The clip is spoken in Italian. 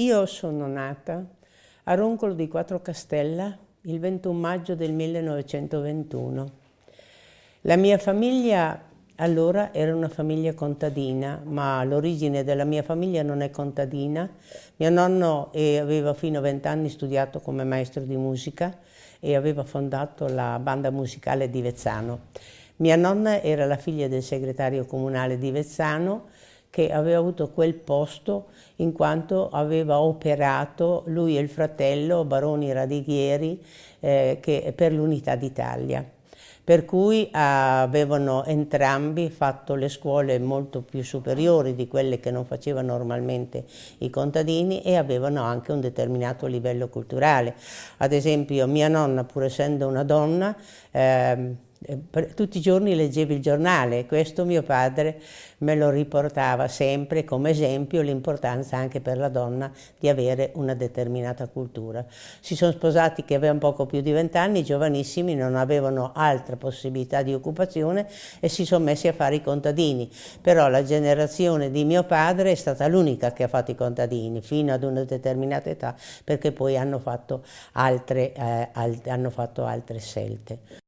Io sono nata a Roncolo di Quattro Castella il 21 maggio del 1921. La mia famiglia allora era una famiglia contadina, ma l'origine della mia famiglia non è contadina. Mio nonno eh, aveva fino a vent'anni studiato come maestro di musica e aveva fondato la banda musicale di Vezzano. Mia nonna era la figlia del segretario comunale di Vezzano che aveva avuto quel posto in quanto aveva operato lui e il fratello Baroni Radighieri eh, per l'Unità d'Italia per cui avevano entrambi fatto le scuole molto più superiori di quelle che non facevano normalmente i contadini e avevano anche un determinato livello culturale. Ad esempio mia nonna, pur essendo una donna, eh, tutti i giorni leggevi il giornale e questo mio padre me lo riportava sempre come esempio l'importanza anche per la donna di avere una determinata cultura. Si sono sposati che avevano poco più di vent'anni, giovanissimi, non avevano altra possibilità di occupazione e si sono messi a fare i contadini, però la generazione di mio padre è stata l'unica che ha fatto i contadini fino ad una determinata età perché poi hanno fatto altre, eh, alt hanno fatto altre scelte.